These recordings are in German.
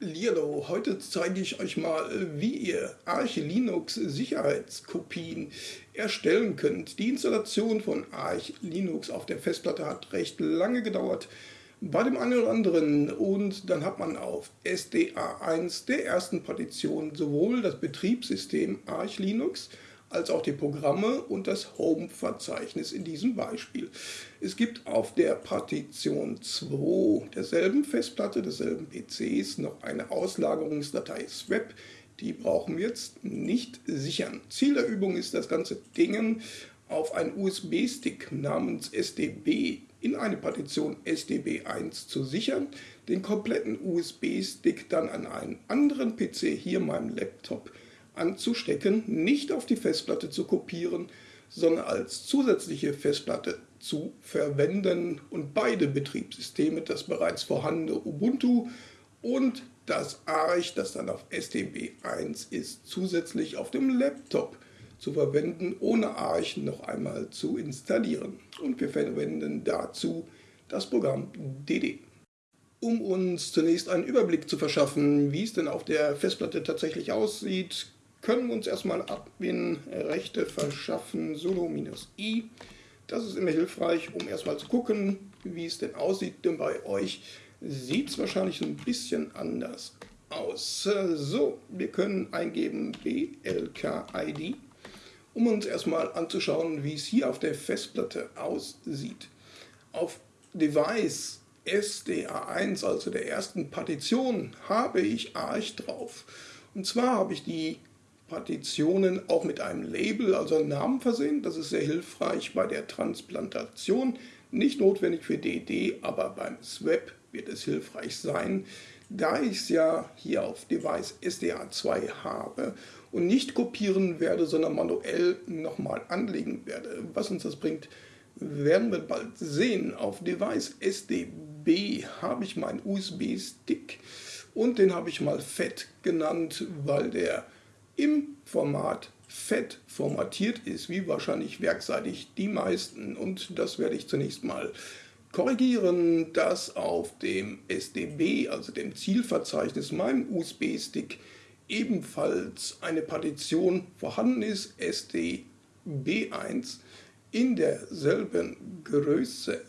Hallihallo, heute zeige ich euch mal, wie ihr Arch Linux Sicherheitskopien erstellen könnt. Die Installation von Arch Linux auf der Festplatte hat recht lange gedauert bei dem einen oder anderen und dann hat man auf SDA1 der ersten Partition sowohl das Betriebssystem Arch Linux als auch die Programme und das Home-Verzeichnis in diesem Beispiel. Es gibt auf der Partition 2 derselben Festplatte, desselben PCs noch eine Auslagerungsdatei SWAP. Die brauchen wir jetzt nicht sichern. Ziel der Übung ist das ganze Ding auf einen USB-Stick namens SDB in eine Partition SDB1 zu sichern, den kompletten USB-Stick dann an einen anderen PC, hier meinem Laptop, anzustecken, nicht auf die Festplatte zu kopieren, sondern als zusätzliche Festplatte zu verwenden und beide Betriebssysteme, das bereits vorhandene Ubuntu und das Arch, das dann auf STB1 ist, zusätzlich auf dem Laptop zu verwenden, ohne Arch noch einmal zu installieren. Und wir verwenden dazu das Programm DD. Um uns zunächst einen Überblick zu verschaffen, wie es denn auf der Festplatte tatsächlich aussieht, können wir uns erstmal Admin-Rechte verschaffen, Solo-I. Das ist immer hilfreich, um erstmal zu gucken, wie es denn aussieht, denn bei euch sieht es wahrscheinlich ein bisschen anders aus. So, wir können eingeben BLKID, um uns erstmal anzuschauen, wie es hier auf der Festplatte aussieht. Auf Device SDA1, also der ersten Partition, habe ich Arch drauf. Und zwar habe ich die Partitionen auch mit einem Label, also einem Namen versehen. Das ist sehr hilfreich bei der Transplantation. Nicht notwendig für DD, aber beim Swap wird es hilfreich sein, da ich es ja hier auf Device SDA2 habe und nicht kopieren werde, sondern manuell nochmal anlegen werde. Was uns das bringt, werden wir bald sehen. Auf Device SDB habe ich meinen USB-Stick und den habe ich mal FET genannt, weil der im Format FET formatiert ist, wie wahrscheinlich werkseitig die meisten. Und das werde ich zunächst mal korrigieren, dass auf dem SDB, also dem Zielverzeichnis, meinem USB-Stick, ebenfalls eine Partition vorhanden ist, SDB1, in derselben Größe.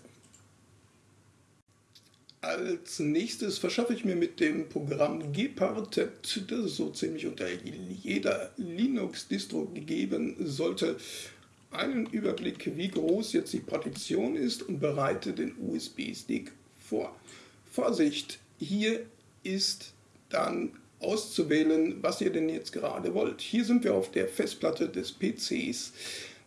Als nächstes verschaffe ich mir mit dem Programm Gparted, das so ziemlich unter jeder Linux-Distro gegeben sollte, einen Überblick, wie groß jetzt die Partition ist und bereite den USB-Stick vor. Vorsicht, hier ist dann auszuwählen, was ihr denn jetzt gerade wollt. Hier sind wir auf der Festplatte des PCs.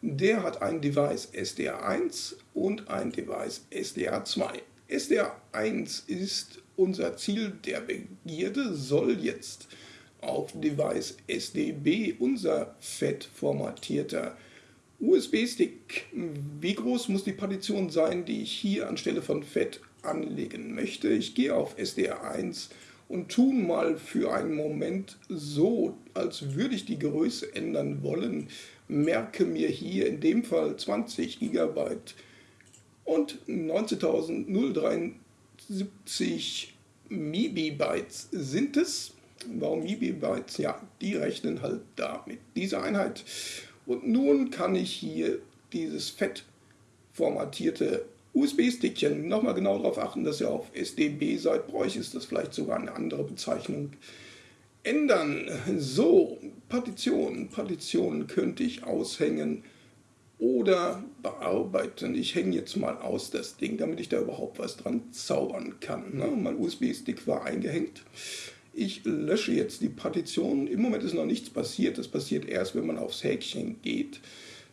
Der hat ein Device SDA1 und ein Device SDA2. SDR1 ist unser Ziel der Begierde, soll jetzt auf Device SDB unser fett formatierter USB-Stick. Wie groß muss die Partition sein, die ich hier anstelle von fett anlegen möchte? Ich gehe auf SDR1 und tun mal für einen Moment so, als würde ich die Größe ändern wollen. Merke mir hier in dem Fall 20 GB und 19.073 MB-Bytes sind es. Warum MB-Bytes? Ja, die rechnen halt da mit dieser Einheit. Und nun kann ich hier dieses fett formatierte USB-Stickchen, nochmal genau darauf achten, dass ihr auf SDB seid, bräuchte ist das vielleicht sogar eine andere Bezeichnung, ändern. So, Partitionen. Partitionen könnte ich aushängen oder bearbeiten. Ich hänge jetzt mal aus das Ding, damit ich da überhaupt was dran zaubern kann. Ne? Mein USB-Stick war eingehängt. Ich lösche jetzt die Partition. Im Moment ist noch nichts passiert. Das passiert erst, wenn man aufs Häkchen geht.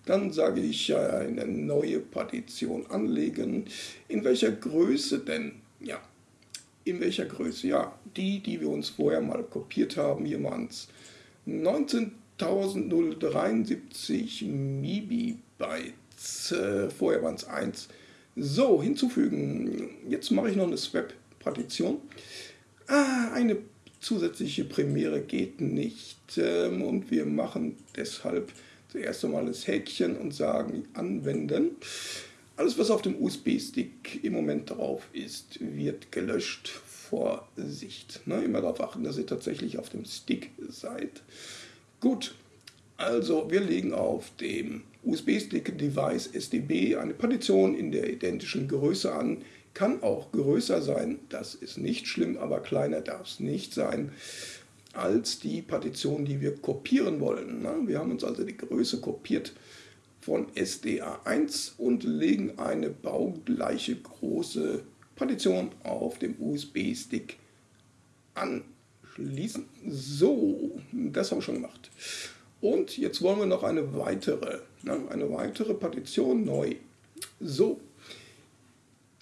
Dann sage ich eine neue Partition anlegen. In welcher Größe denn? Ja, in welcher Größe? Ja, die, die wir uns vorher mal kopiert haben. Hier waren es 19.073 MB Bytes. Äh, vorher waren es 1. So, hinzufügen. Jetzt mache ich noch eine Swap-Partition. Ah, eine zusätzliche Premiere geht nicht. Ähm, und wir machen deshalb zuerst einmal das Häkchen und sagen anwenden. Alles, was auf dem USB-Stick im Moment drauf ist, wird gelöscht. Vorsicht. Sicht. Ne? Immer darauf achten, dass ihr tatsächlich auf dem Stick seid. Gut, also wir legen auf dem USB-Stick-Device SDB eine Partition in der identischen Größe an. Kann auch größer sein, das ist nicht schlimm, aber kleiner darf es nicht sein als die Partition, die wir kopieren wollen. Ne? Wir haben uns also die Größe kopiert von SDA1 und legen eine baugleiche große Partition auf dem USB-Stick anschließen. So, das haben wir schon gemacht. Und jetzt wollen wir noch eine weitere, ne, eine weitere Partition neu. So,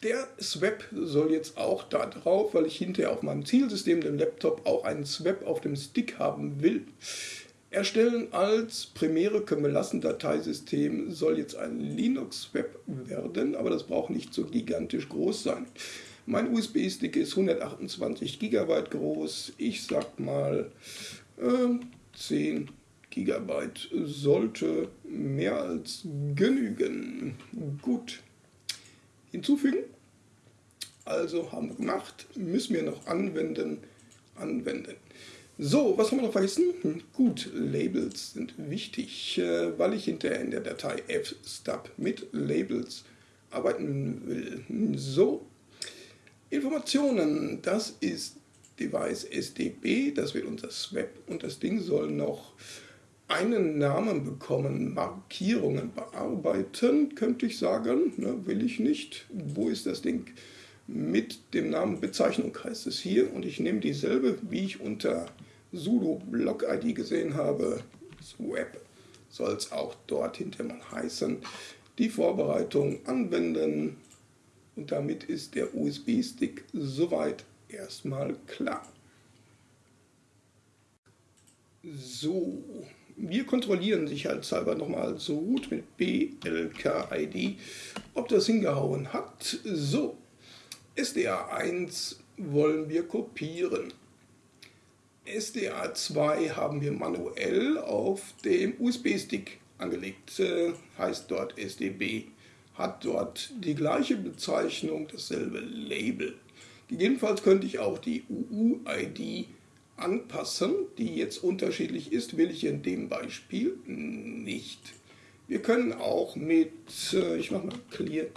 der Swap soll jetzt auch da drauf, weil ich hinterher auf meinem Zielsystem, dem Laptop, auch einen Swap auf dem Stick haben will. Erstellen als Premiere können wir lassen, Dateisystem soll jetzt ein Linux-Web werden, aber das braucht nicht so gigantisch groß sein. Mein USB-Stick ist 128 GB groß, ich sag mal äh, 10 GB sollte mehr als genügen. Gut, hinzufügen. Also haben wir gemacht, müssen wir noch anwenden, anwenden. So, was haben wir noch vergessen? Hm, gut, Labels sind wichtig, äh, weil ich hinterher in der Datei fstub mit Labels arbeiten will. Hm, so, Informationen, das ist Device SDB, das wird unser Swap und das Ding soll noch einen Namen bekommen, Markierungen bearbeiten, könnte ich sagen, ne, will ich nicht. Wo ist das Ding? Mit dem Namen Bezeichnung heißt es hier und ich nehme dieselbe, wie ich unter sudo block id gesehen habe. Swap soll es auch dort hinter mal heißen. Die Vorbereitung anwenden und damit ist der USB-Stick soweit erstmal klar. So, wir kontrollieren sicherheitshalber nochmal so gut mit BLKID, ob das hingehauen hat. So, SDA1 wollen wir kopieren. SDA2 haben wir manuell auf dem USB-Stick angelegt, äh, heißt dort SDB, hat dort die gleiche Bezeichnung, dasselbe Label. Gegebenenfalls könnte ich auch die UUID anpassen, die jetzt unterschiedlich ist, will ich in dem Beispiel nicht. Wir können auch mit, äh, ich mache mal clear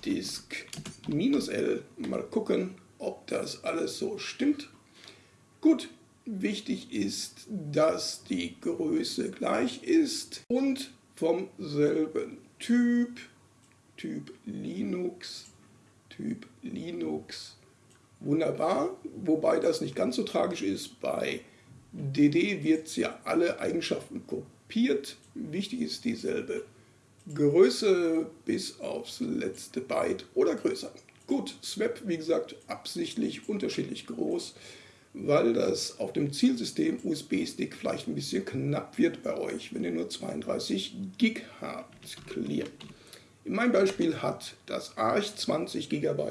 fdisk-l mal gucken, ob das alles so stimmt. Gut, wichtig ist, dass die Größe gleich ist und vom selben Typ, Typ Linux, Typ Linux wunderbar, wobei das nicht ganz so tragisch ist. Bei DD wird ja alle Eigenschaften kopiert. Wichtig ist dieselbe Größe bis aufs letzte Byte oder größer. Gut, Swap, wie gesagt, absichtlich unterschiedlich groß, weil das auf dem Zielsystem USB-Stick vielleicht ein bisschen knapp wird bei euch, wenn ihr nur 32 Gig habt. Clear. In meinem Beispiel hat das Arch 20 GB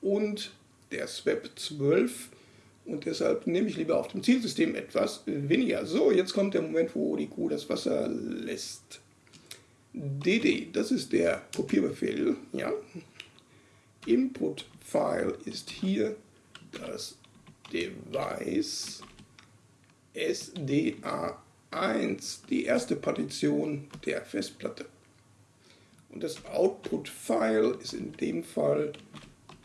und der Swap 12 und deshalb nehme ich lieber auf dem Zielsystem etwas weniger. So, jetzt kommt der Moment, wo die Kuh das Wasser lässt. dd, das ist der Kopierbefehl. Ja. Input-File ist hier das Device SDA1, die erste Partition der Festplatte. Und das Output-File ist in dem Fall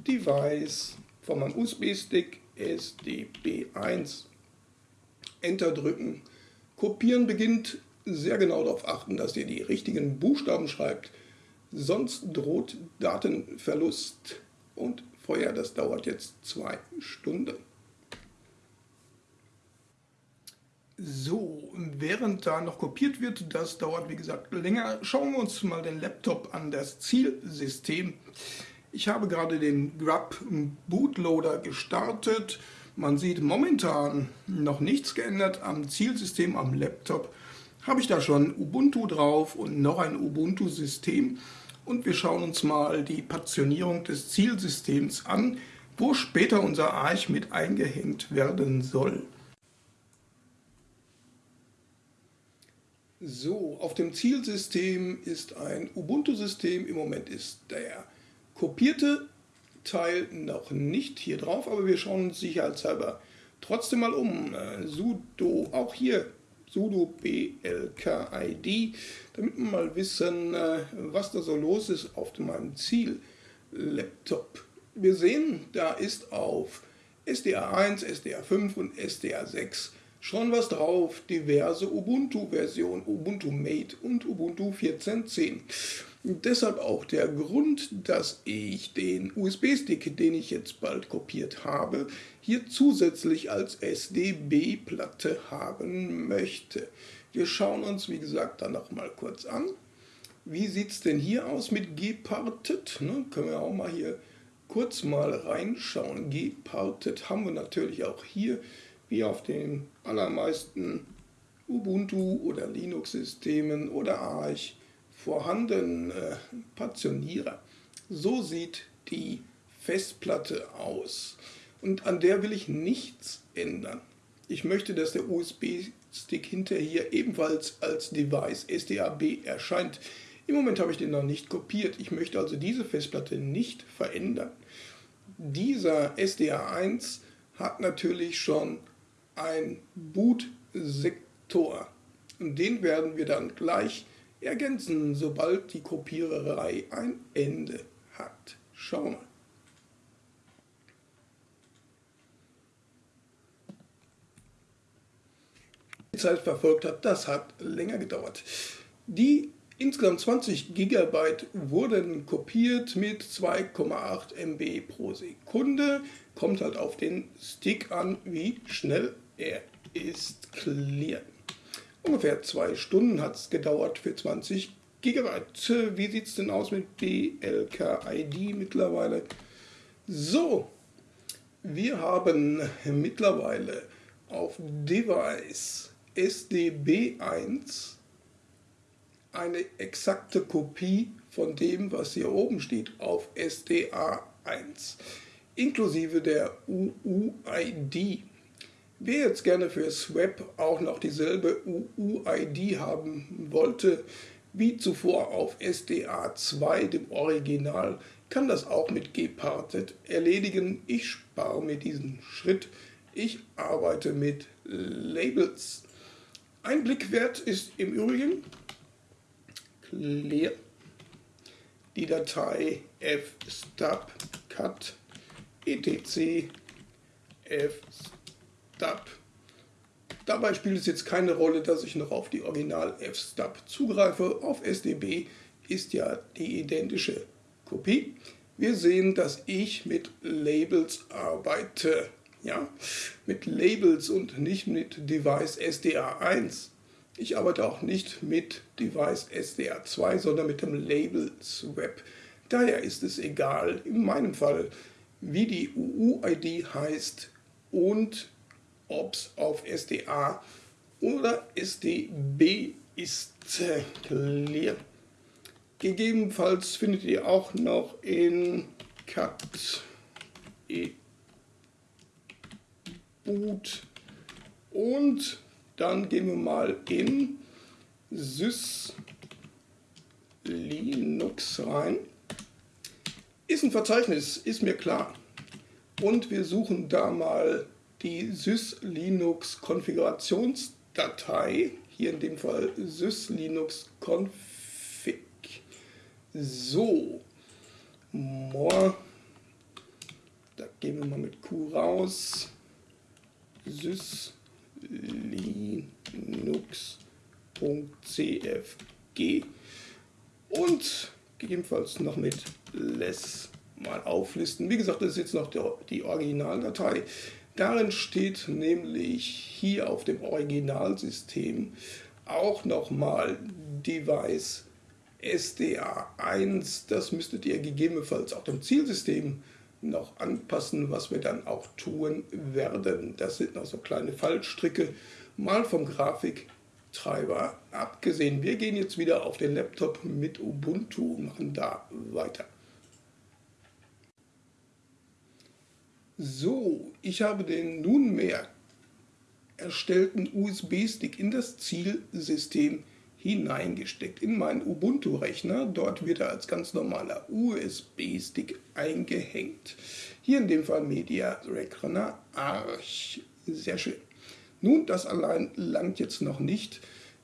Device von meinem USB-Stick SDB1. Enter drücken. Kopieren beginnt. Sehr genau darauf achten, dass ihr die richtigen Buchstaben schreibt. Sonst droht Datenverlust und Feuer. Das dauert jetzt zwei Stunden. So, während da noch kopiert wird, das dauert wie gesagt länger, schauen wir uns mal den Laptop an, das Zielsystem. Ich habe gerade den Grub Bootloader gestartet. Man sieht momentan noch nichts geändert am Zielsystem am Laptop. Habe ich da schon Ubuntu drauf und noch ein Ubuntu-System. Und wir schauen uns mal die Partitionierung des Zielsystems an, wo später unser Arch mit eingehängt werden soll. So, auf dem Zielsystem ist ein Ubuntu-System. Im Moment ist der kopierte Teil noch nicht hier drauf, aber wir schauen uns sicherheitshalber trotzdem mal um. Äh, sudo, auch hier sudo blkid, damit wir mal wissen, äh, was da so los ist auf meinem Ziel-Laptop. Wir sehen, da ist auf SDA1, SDA5 und SDA6 schon was drauf, diverse Ubuntu-Versionen, Ubuntu Mate und Ubuntu 14.10. Deshalb auch der Grund, dass ich den USB-Stick, den ich jetzt bald kopiert habe, hier zusätzlich als SDB-Platte haben möchte. Wir schauen uns, wie gesagt, dann noch mal kurz an. Wie sieht es denn hier aus mit Geparted? Ne, können wir auch mal hier kurz mal reinschauen. Geparted haben wir natürlich auch hier, wie auf den allermeisten Ubuntu- oder Linux-Systemen oder Arch vorhanden äh, Partitionierer. So sieht die Festplatte aus. Und an der will ich nichts ändern. Ich möchte, dass der USB-Stick hinterher ebenfalls als Device SDAB erscheint. Im Moment habe ich den noch nicht kopiert. Ich möchte also diese Festplatte nicht verändern. Dieser SDA1 hat natürlich schon ein Bootsektor. Den werden wir dann gleich ergänzen, sobald die Kopiererei ein Ende hat. Schauen wir. Die Zeit verfolgt hat, das hat länger gedauert. Die insgesamt 20 GB wurden kopiert mit 2,8 MB pro Sekunde. Kommt halt auf den Stick an, wie schnell er ist. Clear. Ungefähr zwei Stunden hat es gedauert für 20 GB. Wie sieht es denn aus mit BLKID mittlerweile? So, wir haben mittlerweile auf Device SDB1 eine exakte Kopie von dem, was hier oben steht, auf SDA1, inklusive der UUID. Wer jetzt gerne fürs Web auch noch dieselbe UUID haben wollte, wie zuvor auf SDA2, dem Original, kann das auch mit Gparted erledigen. Ich spare mir diesen Schritt. Ich arbeite mit Labels. Ein Blick wert ist im Übrigen clear die Datei fstub cut etc fstub FSTUB. Dabei spielt es jetzt keine Rolle, dass ich noch auf die Original FSTUB zugreife. Auf SDB ist ja die identische Kopie. Wir sehen, dass ich mit Labels arbeite. Ja, mit Labels und nicht mit Device SDA1. Ich arbeite auch nicht mit Device SDA2, sondern mit dem Labels Web. Daher ist es egal, in meinem Fall, wie die UUID heißt und ob es auf SDA oder SDB ist. Clear. Gegebenenfalls findet ihr auch noch in cat e boot und dann gehen wir mal in sys linux rein. Ist ein Verzeichnis, ist mir klar. Und wir suchen da mal die syslinux Konfigurationsdatei, hier in dem Fall syslinux config. So, more, da gehen wir mal mit Q raus, syslinux.cfg und gegebenenfalls noch mit less mal auflisten. Wie gesagt, das ist jetzt noch die Originaldatei. Darin steht nämlich hier auf dem Originalsystem auch nochmal Device SDA1. Das müsstet ihr gegebenenfalls auch dem Zielsystem noch anpassen, was wir dann auch tun werden. Das sind noch so kleine Fallstricke, mal vom Grafiktreiber abgesehen. Wir gehen jetzt wieder auf den Laptop mit Ubuntu und machen da weiter. So, ich habe den nunmehr erstellten USB-Stick in das Zielsystem hineingesteckt in meinen Ubuntu-Rechner. Dort wird er als ganz normaler USB-Stick eingehängt. Hier in dem Fall Media Reckoner Arch. Sehr schön. Nun, das allein langt jetzt noch nicht,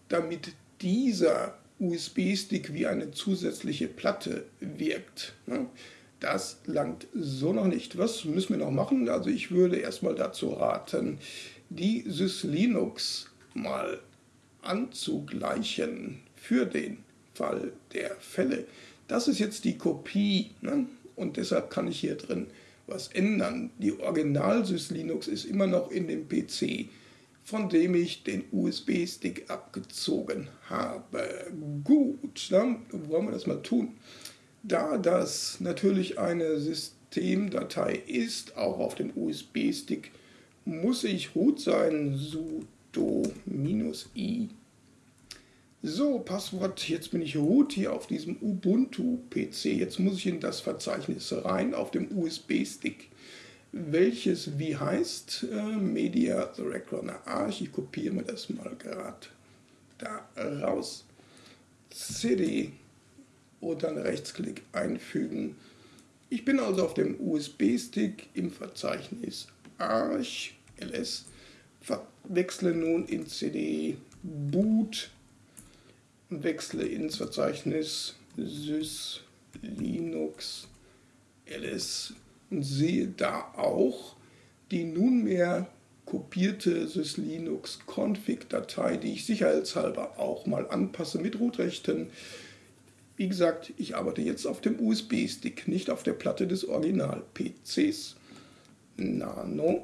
damit dieser USB-Stick wie eine zusätzliche Platte wirkt. Das langt so noch nicht. Was müssen wir noch machen? Also ich würde erstmal dazu raten, die SysLinux mal anzugleichen für den Fall der Fälle. Das ist jetzt die Kopie ne? und deshalb kann ich hier drin was ändern. Die Original-SysLinux ist immer noch in dem PC, von dem ich den USB-Stick abgezogen habe. Gut, dann wollen wir das mal tun. Da das natürlich eine Systemdatei ist, auch auf dem USB-Stick, muss ich root sein, sudo -i. So, Passwort, jetzt bin ich root hier auf diesem Ubuntu-PC. Jetzt muss ich in das Verzeichnis rein auf dem USB-Stick, welches wie heißt äh, Media The Recliner Arch. Ich kopiere mir das mal gerade da raus. CD und dann Rechtsklick einfügen. Ich bin also auf dem USB-Stick im Verzeichnis Arch ls, wechsle nun in CD boot und wechsle ins Verzeichnis sys linux ls und sehe da auch die nunmehr kopierte syslinux config Datei, die ich sicherheitshalber auch mal anpasse mit Rootrechten. Wie gesagt, ich arbeite jetzt auf dem USB-Stick, nicht auf der Platte des Original-PCs. Nano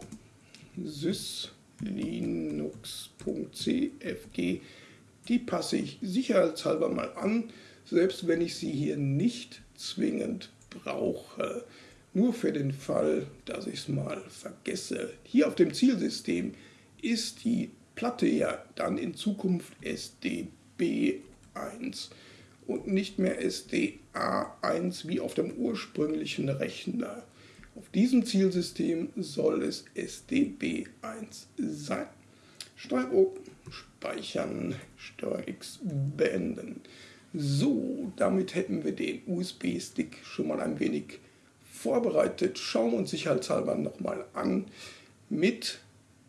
syslinux.cfg, die passe ich sicherheitshalber mal an, selbst wenn ich sie hier nicht zwingend brauche. Nur für den Fall, dass ich es mal vergesse. Hier auf dem Zielsystem ist die Platte ja dann in Zukunft SDB1 und nicht mehr SDA1 wie auf dem ursprünglichen Rechner. Auf diesem Zielsystem soll es SDB1 sein. Steuer O, speichern, Steuer X beenden. So, damit hätten wir den USB-Stick schon mal ein wenig vorbereitet. Schauen wir uns sicherheitshalber nochmal an mit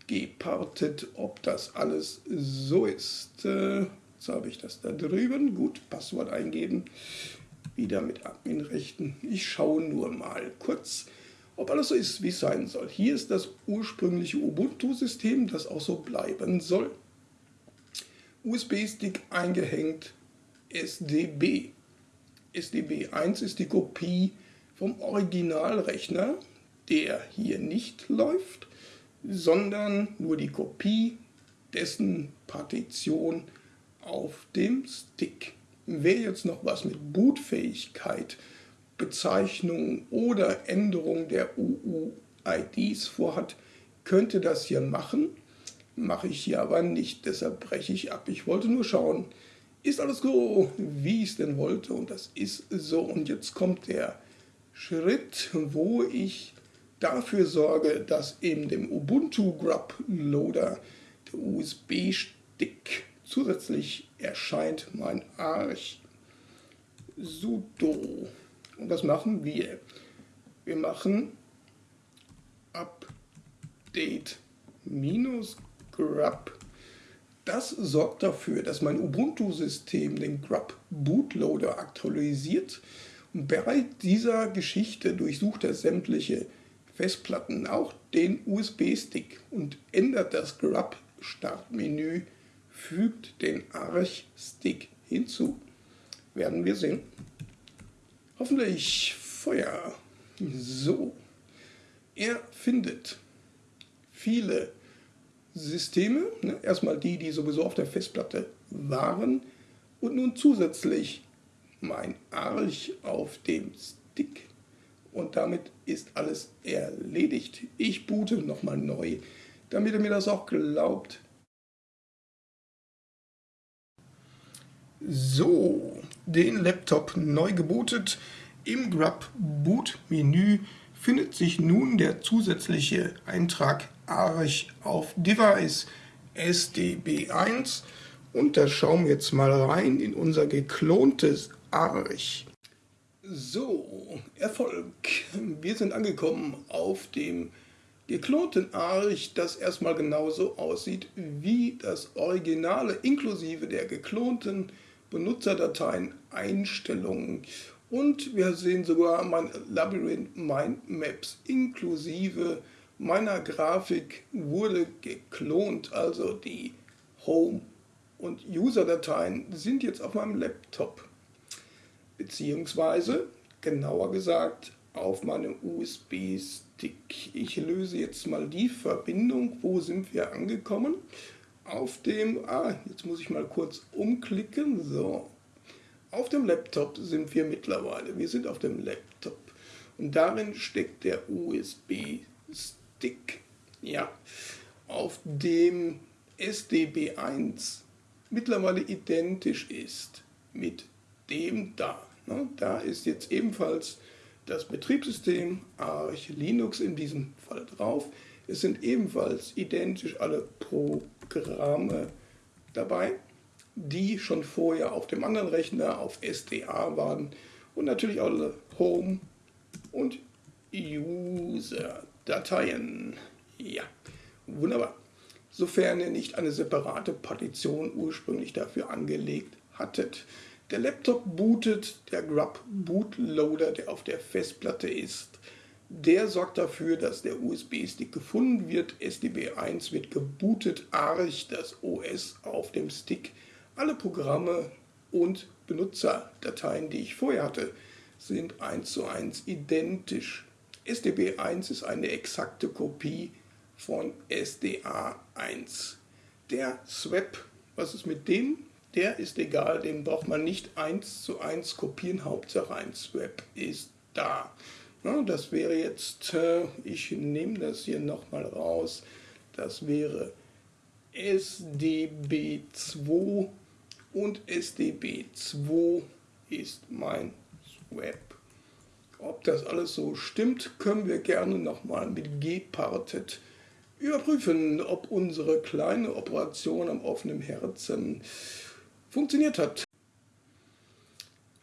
gepartet, ob das alles so ist. Jetzt habe ich das da drüben. Gut, Passwort eingeben. Wieder mit Adminrechten. Ich schaue nur mal kurz ob alles so ist, wie es sein soll. Hier ist das ursprüngliche Ubuntu-System, das auch so bleiben soll. USB-Stick eingehängt, SDB. SDB1 ist die Kopie vom Originalrechner, der hier nicht läuft, sondern nur die Kopie dessen Partition auf dem Stick. Wer jetzt noch was mit Bootfähigkeit Bezeichnung oder Änderung der UUIDs vorhat, könnte das hier machen. Mache ich hier aber nicht, deshalb breche ich ab. Ich wollte nur schauen, ist alles so, wie ich es denn wollte und das ist so. Und jetzt kommt der Schritt, wo ich dafür sorge, dass in dem Ubuntu Grub Loader der USB-Stick zusätzlich erscheint mein Arch sudo und was machen wir? Wir machen update minus grub. Das sorgt dafür, dass mein Ubuntu-System den grub Bootloader aktualisiert und bei dieser Geschichte durchsucht er sämtliche Festplatten, auch den USB-Stick und ändert das grub Startmenü, fügt den Arch-Stick hinzu. Werden wir sehen. Hoffentlich Feuer. So. Er findet viele Systeme, ne? erstmal die, die sowieso auf der Festplatte waren und nun zusätzlich mein Arch auf dem Stick und damit ist alles erledigt. Ich boote nochmal neu, damit er mir das auch glaubt. So, den Laptop neu gebootet. Im Grub Boot Menü findet sich nun der zusätzliche Eintrag Arch auf Device SDB1 Und da schauen wir jetzt mal rein in unser geklontes Arch. So, Erfolg. Wir sind angekommen auf dem geklonten Arch, das erstmal genauso aussieht wie das Originale, inklusive der geklonten Benutzerdateien, Einstellungen. Und wir sehen sogar mein Labyrinth Mindmaps inklusive meiner Grafik wurde geklont, also die Home- und User-Dateien sind jetzt auf meinem Laptop, beziehungsweise genauer gesagt auf meinem USB-Stick. Ich löse jetzt mal die Verbindung, wo sind wir angekommen? Auf dem, ah, jetzt muss ich mal kurz umklicken, so. Auf dem Laptop sind wir mittlerweile, wir sind auf dem Laptop und darin steckt der USB-Stick Stick, ja, auf dem SDB1 mittlerweile identisch ist mit dem da. Ne? Da ist jetzt ebenfalls das Betriebssystem Arch Linux in diesem Fall drauf. Es sind ebenfalls identisch alle Programme dabei, die schon vorher auf dem anderen Rechner auf SDA waren und natürlich alle Home und User Dateien. Ja, wunderbar. Sofern ihr nicht eine separate Partition ursprünglich dafür angelegt hattet. Der Laptop bootet, der Grub Bootloader, der auf der Festplatte ist, der sorgt dafür, dass der USB-Stick gefunden wird. SDB1 wird gebootet, Arch, das OS auf dem Stick. Alle Programme und Benutzerdateien, die ich vorher hatte, sind eins zu eins identisch. SDB1 ist eine exakte Kopie von SDA1. Der Swap, was ist mit dem? Der ist egal, den braucht man nicht eins zu eins kopieren, Hauptsache ein Swap ist da. Das wäre jetzt, äh, ich nehme das hier nochmal raus, das wäre SDB2 und SDB2 ist mein Swap. Ob das alles so stimmt, können wir gerne nochmal mit gparted überprüfen, ob unsere kleine Operation am offenen Herzen funktioniert hat.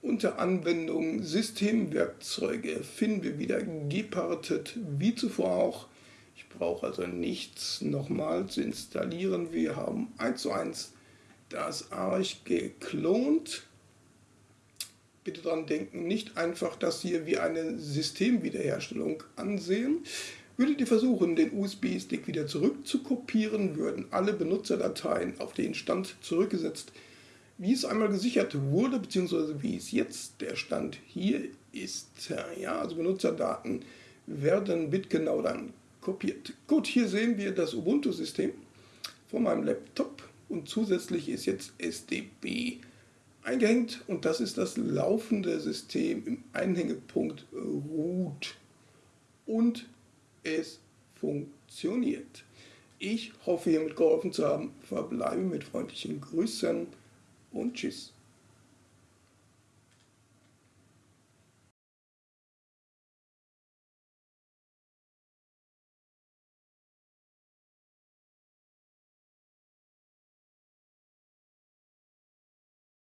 Unter Anwendung Systemwerkzeuge finden wir wieder gparted wie zuvor auch. Ich brauche also nichts nochmal zu installieren. Wir haben 1 zu 1 das Arch geklont bitte daran denken, nicht einfach das hier wie eine Systemwiederherstellung ansehen. Würdet ihr versuchen, den USB-Stick wieder zurückzukopieren, würden alle Benutzerdateien auf den Stand zurückgesetzt, wie es einmal gesichert wurde, beziehungsweise wie es jetzt der Stand hier ist. Ja, also Benutzerdaten werden bitgenau dann kopiert. Gut, hier sehen wir das Ubuntu-System von meinem Laptop und zusätzlich ist jetzt SDB eingehängt und das ist das laufende System im Einhängepunkt Root und es funktioniert. Ich hoffe hiermit geholfen zu haben, verbleibe mit freundlichen Grüßen und Tschüss.